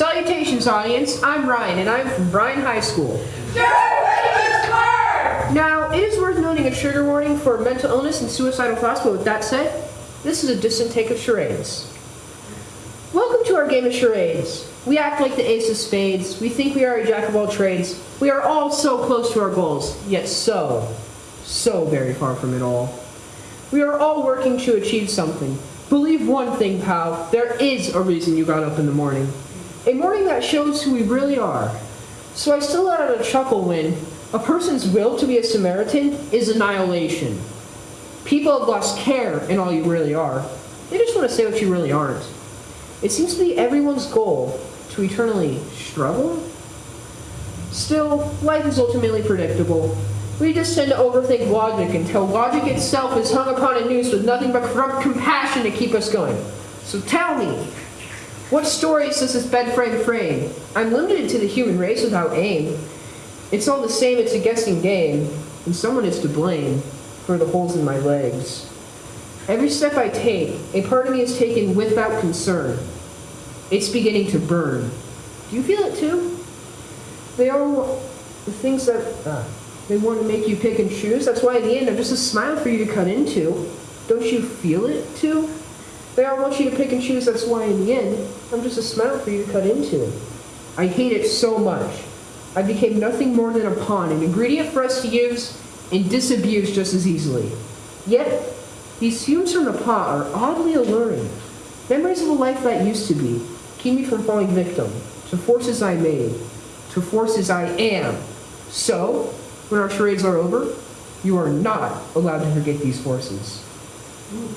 Salutations, audience. I'm Ryan, and I'm from Bryan High School. Now, it is worth noting a trigger warning for mental illness and suicidal thoughts, but with that said, this is a distant take of charades. Welcome to our game of charades. We act like the ace of spades. We think we are a jack of all trades. We are all so close to our goals, yet so, so very far from it all. We are all working to achieve something. Believe one thing, pal. There is a reason you got up in the morning. A morning that shows who we really are. So I still let out a chuckle when a person's will to be a Samaritan is annihilation. People have lost care in all you really are. They just want to say what you really aren't. It seems to be everyone's goal to eternally struggle. Still, life is ultimately predictable. We just tend to overthink logic until logic itself is hung upon a noose with nothing but corrupt compassion to keep us going. So tell me, what stories does this bed frame frame? I'm limited to the human race without aim. It's all the same, it's a guessing game, and someone is to blame for the holes in my legs. Every step I take, a part of me is taken without concern. It's beginning to burn. Do you feel it too? They are the things that uh, they want to make you pick and choose. That's why in the end, I'm just a smile for you to cut into. Don't you feel it too? They all want you to pick and choose. That's why in the end, I'm just a smile for you to cut into. I hate it so much. I became nothing more than a pawn, an ingredient for us to use and disabuse just as easily. Yet, these fumes from the pot are oddly alluring. Memories of a life that used to be keep me from falling victim to forces I made, to forces I am. So, when our charades are over, you are not allowed to forget these forces. Ooh.